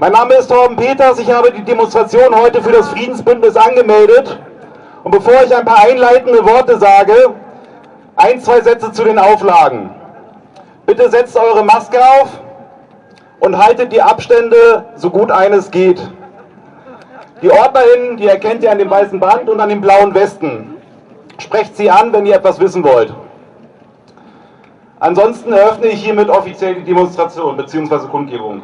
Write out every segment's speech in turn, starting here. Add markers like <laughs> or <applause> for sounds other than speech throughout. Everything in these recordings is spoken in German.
Mein Name ist Torben Peters, ich habe die Demonstration heute für das Friedensbündnis angemeldet. Und bevor ich ein paar einleitende Worte sage, ein, zwei Sätze zu den Auflagen. Bitte setzt eure Maske auf und haltet die Abstände so gut eines geht. Die OrdnerInnen, die erkennt ihr an dem weißen Band und an dem blauen Westen. Sprecht sie an, wenn ihr etwas wissen wollt. Ansonsten eröffne ich hiermit offiziell die Demonstration bzw. Kundgebung.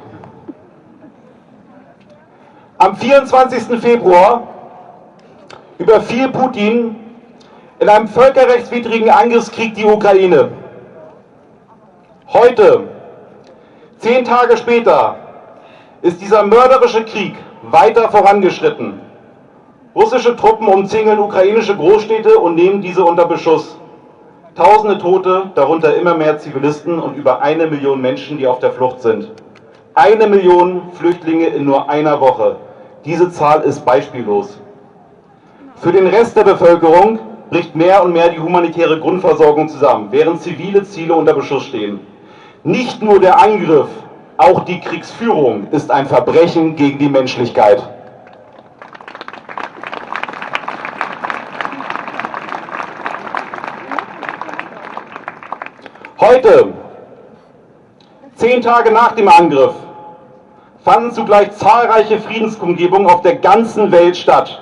Am 24. Februar überfiel Putin in einem völkerrechtswidrigen Angriffskrieg die Ukraine. Heute, zehn Tage später, ist dieser mörderische Krieg weiter vorangeschritten. Russische Truppen umzingeln ukrainische Großstädte und nehmen diese unter Beschuss. Tausende Tote, darunter immer mehr Zivilisten und über eine Million Menschen, die auf der Flucht sind. Eine Million Flüchtlinge in nur einer Woche. Diese Zahl ist beispiellos. Für den Rest der Bevölkerung bricht mehr und mehr die humanitäre Grundversorgung zusammen, während zivile Ziele unter Beschuss stehen. Nicht nur der Angriff, auch die Kriegsführung ist ein Verbrechen gegen die Menschlichkeit. Heute, zehn Tage nach dem Angriff, fanden zugleich zahlreiche Friedenskundgebungen auf der ganzen Welt statt.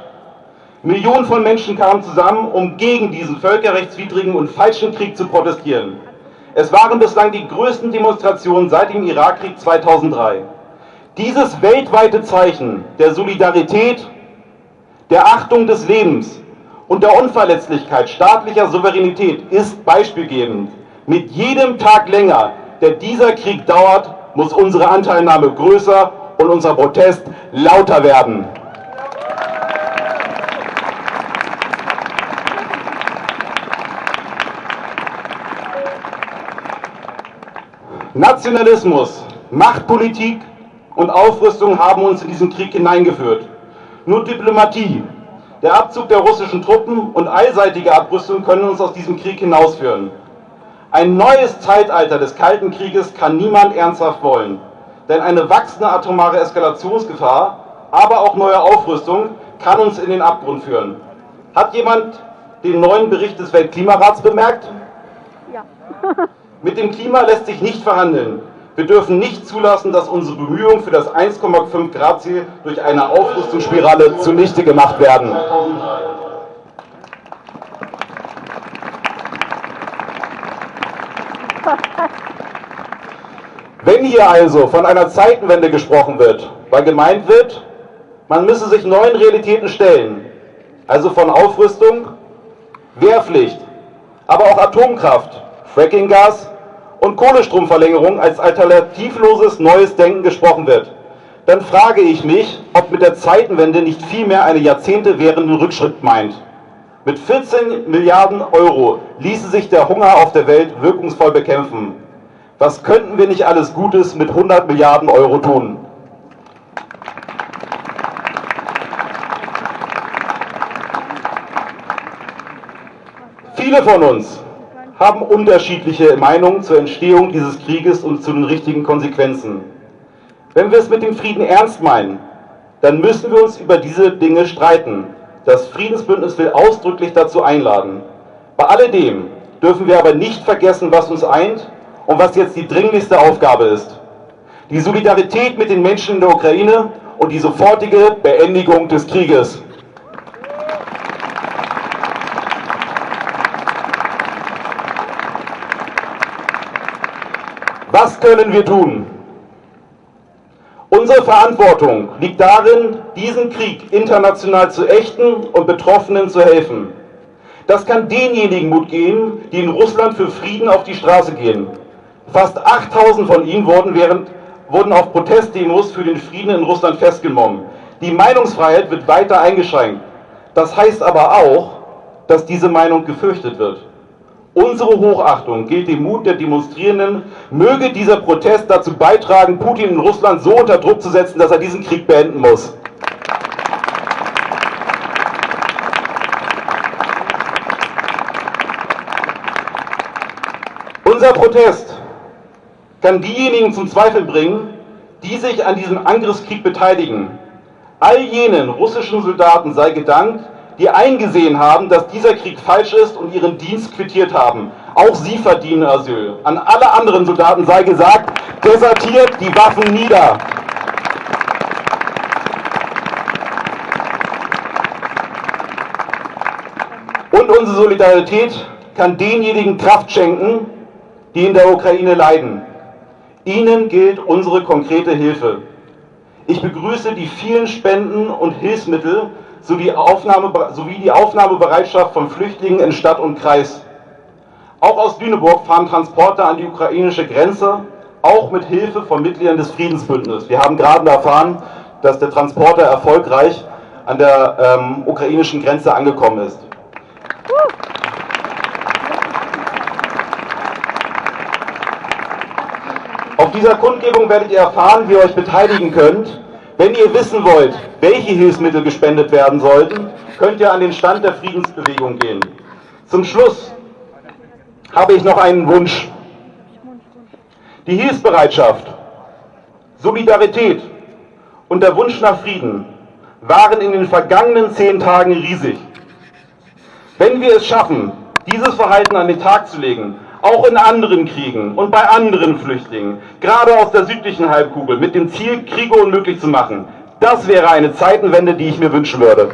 Millionen von Menschen kamen zusammen, um gegen diesen völkerrechtswidrigen und falschen Krieg zu protestieren. Es waren bislang die größten Demonstrationen seit dem Irakkrieg 2003. Dieses weltweite Zeichen der Solidarität, der Achtung des Lebens und der Unverletzlichkeit staatlicher Souveränität ist beispielgebend. Mit jedem Tag länger, der dieser Krieg dauert, muss unsere Anteilnahme größer und unser Protest lauter werden. Nationalismus, Machtpolitik und Aufrüstung haben uns in diesen Krieg hineingeführt. Nur Diplomatie, der Abzug der russischen Truppen und allseitige Abrüstung können uns aus diesem Krieg hinausführen. Ein neues Zeitalter des Kalten Krieges kann niemand ernsthaft wollen, denn eine wachsende atomare Eskalationsgefahr, aber auch neue Aufrüstung kann uns in den Abgrund führen. Hat jemand den neuen Bericht des Weltklimarats bemerkt? Ja. <laughs> Mit dem Klima lässt sich nicht verhandeln. Wir dürfen nicht zulassen, dass unsere Bemühungen für das 1,5 Grad Ziel durch eine Aufrüstungsspirale zunichte gemacht werden. Wenn hier also von einer Zeitenwende gesprochen wird, weil gemeint wird, man müsse sich neuen Realitäten stellen, also von Aufrüstung, Wehrpflicht, aber auch Atomkraft, Frackinggas und Kohlestromverlängerung als alternativloses neues Denken gesprochen wird, dann frage ich mich, ob mit der Zeitenwende nicht vielmehr eine Jahrzehnte währenden Rückschritt meint. Mit 14 Milliarden Euro ließe sich der Hunger auf der Welt wirkungsvoll bekämpfen. Was könnten wir nicht alles Gutes mit 100 Milliarden Euro tun? Viele von uns haben unterschiedliche Meinungen zur Entstehung dieses Krieges und zu den richtigen Konsequenzen. Wenn wir es mit dem Frieden ernst meinen, dann müssen wir uns über diese Dinge streiten. Das Friedensbündnis will ausdrücklich dazu einladen. Bei alledem dürfen wir aber nicht vergessen, was uns eint und was jetzt die dringlichste Aufgabe ist. Die Solidarität mit den Menschen in der Ukraine und die sofortige Beendigung des Krieges. Was können wir tun? Unsere Verantwortung liegt darin, diesen Krieg international zu ächten und Betroffenen zu helfen. Das kann denjenigen Mut geben, die in Russland für Frieden auf die Straße gehen. Fast 8000 von ihnen wurden, während, wurden auf Protestdemos für den Frieden in Russland festgenommen. Die Meinungsfreiheit wird weiter eingeschränkt. Das heißt aber auch, dass diese Meinung gefürchtet wird. Unsere Hochachtung gilt dem Mut der Demonstrierenden. Möge dieser Protest dazu beitragen, Putin in Russland so unter Druck zu setzen, dass er diesen Krieg beenden muss. Unser Protest kann diejenigen zum Zweifel bringen, die sich an diesem Angriffskrieg beteiligen. All jenen russischen Soldaten sei gedankt, die eingesehen haben, dass dieser Krieg falsch ist und ihren Dienst quittiert haben. Auch sie verdienen Asyl. An alle anderen Soldaten sei gesagt, desertiert die Waffen nieder. Und unsere Solidarität kann denjenigen Kraft schenken, die in der Ukraine leiden. Ihnen gilt unsere konkrete Hilfe. Ich begrüße die vielen Spenden und Hilfsmittel sowie, sowie die Aufnahmebereitschaft von Flüchtlingen in Stadt und Kreis. Auch aus Lüneburg fahren Transporter an die ukrainische Grenze, auch mit Hilfe von Mitgliedern des Friedensbündnisses. Wir haben gerade erfahren, dass der Transporter erfolgreich an der ähm, ukrainischen Grenze angekommen ist. Auf dieser Kundgebung werdet ihr erfahren, wie ihr euch beteiligen könnt. Wenn ihr wissen wollt, welche Hilfsmittel gespendet werden sollten, könnt ihr an den Stand der Friedensbewegung gehen. Zum Schluss habe ich noch einen Wunsch. Die Hilfsbereitschaft, Solidarität und der Wunsch nach Frieden waren in den vergangenen zehn Tagen riesig. Wenn wir es schaffen, dieses Verhalten an den Tag zu legen, auch in anderen Kriegen und bei anderen Flüchtlingen, gerade aus der südlichen Halbkugel, mit dem Ziel, Kriege unmöglich zu machen. Das wäre eine Zeitenwende, die ich mir wünschen würde.